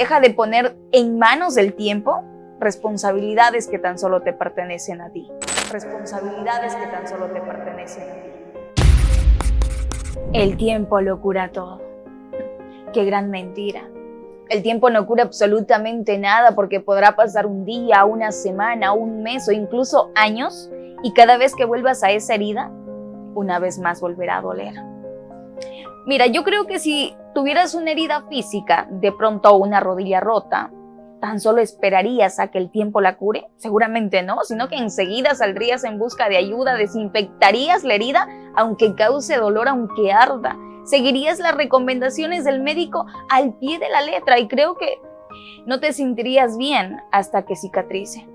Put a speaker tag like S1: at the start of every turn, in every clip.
S1: Deja de poner en manos del tiempo responsabilidades que tan solo te pertenecen a ti. Responsabilidades que tan solo te pertenecen a ti. El tiempo lo cura todo. Qué gran mentira. El tiempo no cura absolutamente nada porque podrá pasar un día, una semana, un mes o incluso años y cada vez que vuelvas a esa herida, una vez más volverá a doler. Mira, yo creo que si tuvieras una herida física, de pronto una rodilla rota, ¿tan solo esperarías a que el tiempo la cure? Seguramente no, sino que enseguida saldrías en busca de ayuda, desinfectarías la herida, aunque cause dolor, aunque arda, seguirías las recomendaciones del médico al pie de la letra y creo que no te sentirías bien hasta que cicatrice.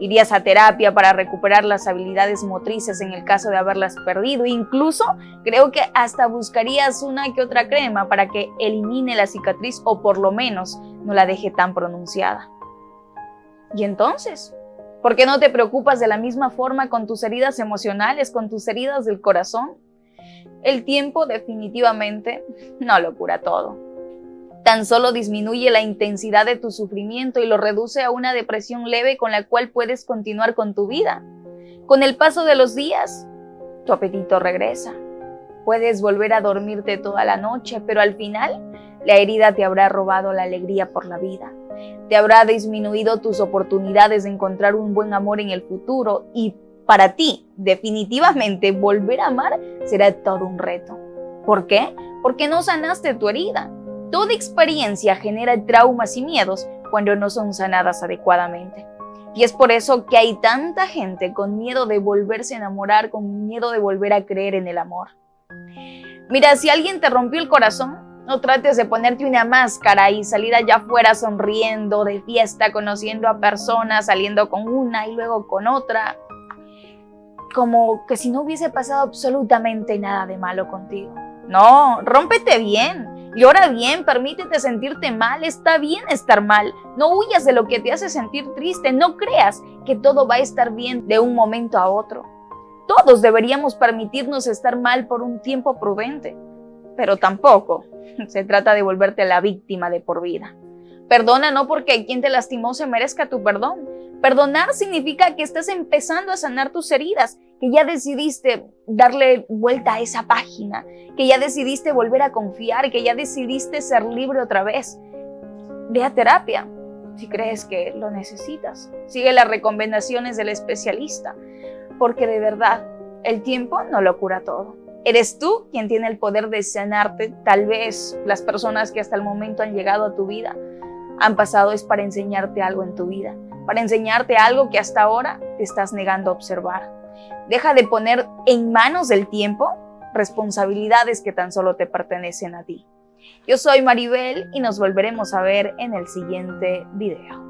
S1: Irías a terapia para recuperar las habilidades motrices en el caso de haberlas perdido. Incluso creo que hasta buscarías una que otra crema para que elimine la cicatriz o por lo menos no la deje tan pronunciada. ¿Y entonces? ¿Por qué no te preocupas de la misma forma con tus heridas emocionales, con tus heridas del corazón? El tiempo definitivamente no lo cura todo. Tan solo disminuye la intensidad de tu sufrimiento y lo reduce a una depresión leve con la cual puedes continuar con tu vida. Con el paso de los días, tu apetito regresa. Puedes volver a dormirte toda la noche, pero al final la herida te habrá robado la alegría por la vida. Te habrá disminuido tus oportunidades de encontrar un buen amor en el futuro y para ti, definitivamente, volver a amar será todo un reto. ¿Por qué? Porque no sanaste tu herida. Toda experiencia genera traumas y miedos cuando no son sanadas adecuadamente. Y es por eso que hay tanta gente con miedo de volverse a enamorar, con miedo de volver a creer en el amor. Mira, si alguien te rompió el corazón, no trates de ponerte una máscara y salir allá afuera sonriendo, de fiesta, conociendo a personas, saliendo con una y luego con otra como que si no hubiese pasado absolutamente nada de malo contigo. No, rómpete bien, llora bien, permítete sentirte mal, está bien estar mal, no huyas de lo que te hace sentir triste, no creas que todo va a estar bien de un momento a otro. Todos deberíamos permitirnos estar mal por un tiempo prudente, pero tampoco se trata de volverte la víctima de por vida. Perdona no porque quien te lastimó se merezca tu perdón, Perdonar significa que estás empezando a sanar tus heridas, que ya decidiste darle vuelta a esa página, que ya decidiste volver a confiar, que ya decidiste ser libre otra vez. Ve a terapia si crees que lo necesitas. Sigue las recomendaciones del especialista, porque de verdad el tiempo no lo cura todo. Eres tú quien tiene el poder de sanarte. Tal vez las personas que hasta el momento han llegado a tu vida han pasado es para enseñarte algo en tu vida para enseñarte algo que hasta ahora te estás negando a observar. Deja de poner en manos del tiempo responsabilidades que tan solo te pertenecen a ti. Yo soy Maribel y nos volveremos a ver en el siguiente video.